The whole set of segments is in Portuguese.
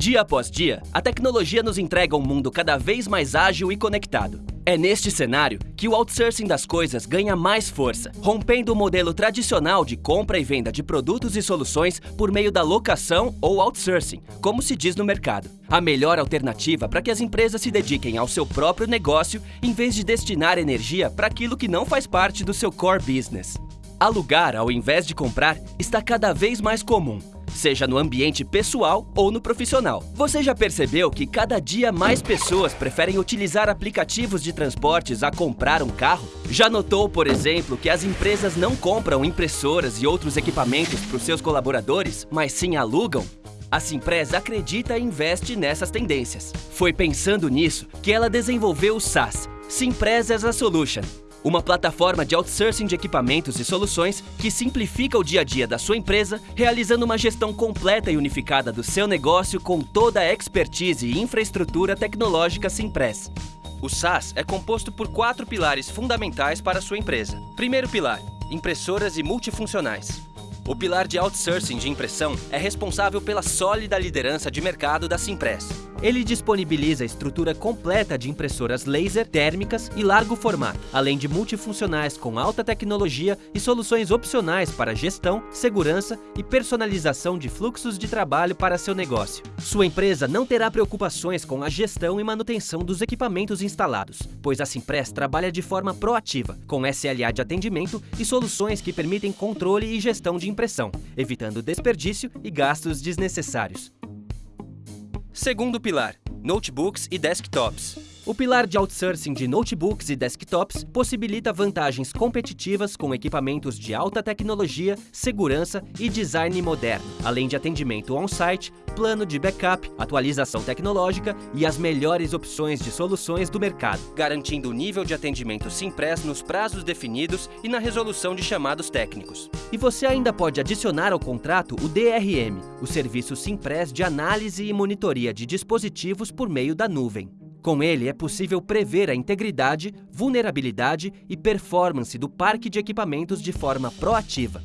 Dia após dia, a tecnologia nos entrega um mundo cada vez mais ágil e conectado. É neste cenário que o outsourcing das coisas ganha mais força, rompendo o modelo tradicional de compra e venda de produtos e soluções por meio da locação ou outsourcing, como se diz no mercado. A melhor alternativa para que as empresas se dediquem ao seu próprio negócio em vez de destinar energia para aquilo que não faz parte do seu core business. Alugar ao invés de comprar está cada vez mais comum seja no ambiente pessoal ou no profissional. Você já percebeu que cada dia mais pessoas preferem utilizar aplicativos de transportes a comprar um carro? Já notou, por exemplo, que as empresas não compram impressoras e outros equipamentos para os seus colaboradores, mas sim alugam? A Simpress acredita e investe nessas tendências. Foi pensando nisso que ela desenvolveu o SaaS, Simpress as a Solution, uma plataforma de outsourcing de equipamentos e soluções que simplifica o dia a dia da sua empresa, realizando uma gestão completa e unificada do seu negócio com toda a expertise e infraestrutura tecnológica Simpress. O SaaS é composto por quatro pilares fundamentais para a sua empresa. Primeiro pilar, impressoras e multifuncionais. O pilar de outsourcing de impressão é responsável pela sólida liderança de mercado da Simpress. Ele disponibiliza a estrutura completa de impressoras laser, térmicas e largo formato, além de multifuncionais com alta tecnologia e soluções opcionais para gestão, segurança e personalização de fluxos de trabalho para seu negócio. Sua empresa não terá preocupações com a gestão e manutenção dos equipamentos instalados, pois a Simpress trabalha de forma proativa, com SLA de atendimento e soluções que permitem controle e gestão de impressão, evitando desperdício e gastos desnecessários. Segundo pilar, notebooks e desktops. O pilar de outsourcing de notebooks e desktops possibilita vantagens competitivas com equipamentos de alta tecnologia, segurança e design moderno, além de atendimento on-site, plano de backup, atualização tecnológica e as melhores opções de soluções do mercado, garantindo o nível de atendimento Simpress nos prazos definidos e na resolução de chamados técnicos. E você ainda pode adicionar ao contrato o DRM, o serviço Simpress de análise e monitoria de dispositivos por meio da nuvem. Com ele, é possível prever a integridade, vulnerabilidade e performance do parque de equipamentos de forma proativa.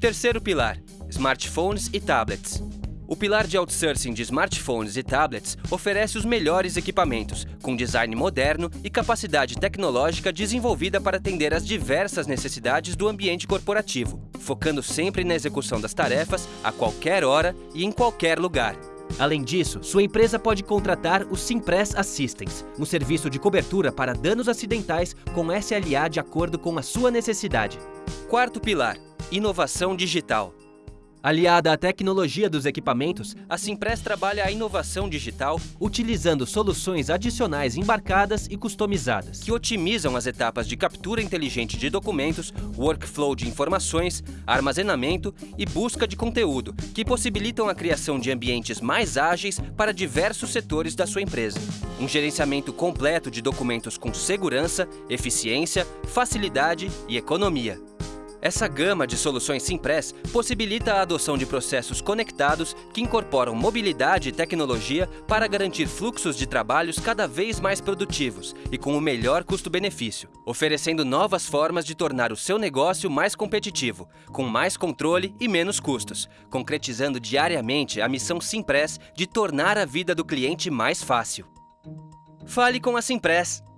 Terceiro pilar, smartphones e tablets. O pilar de outsourcing de smartphones e tablets oferece os melhores equipamentos, com design moderno e capacidade tecnológica desenvolvida para atender às diversas necessidades do ambiente corporativo, focando sempre na execução das tarefas a qualquer hora e em qualquer lugar. Além disso, sua empresa pode contratar o Simpress Assistance, um serviço de cobertura para danos acidentais com SLA de acordo com a sua necessidade. Quarto pilar, inovação digital. Aliada à tecnologia dos equipamentos, a Simpress trabalha a inovação digital utilizando soluções adicionais embarcadas e customizadas, que otimizam as etapas de captura inteligente de documentos, workflow de informações, armazenamento e busca de conteúdo, que possibilitam a criação de ambientes mais ágeis para diversos setores da sua empresa. Um gerenciamento completo de documentos com segurança, eficiência, facilidade e economia. Essa gama de soluções Simpress possibilita a adoção de processos conectados que incorporam mobilidade e tecnologia para garantir fluxos de trabalhos cada vez mais produtivos e com o melhor custo-benefício, oferecendo novas formas de tornar o seu negócio mais competitivo, com mais controle e menos custos, concretizando diariamente a missão Simpress de tornar a vida do cliente mais fácil. Fale com a Simpress!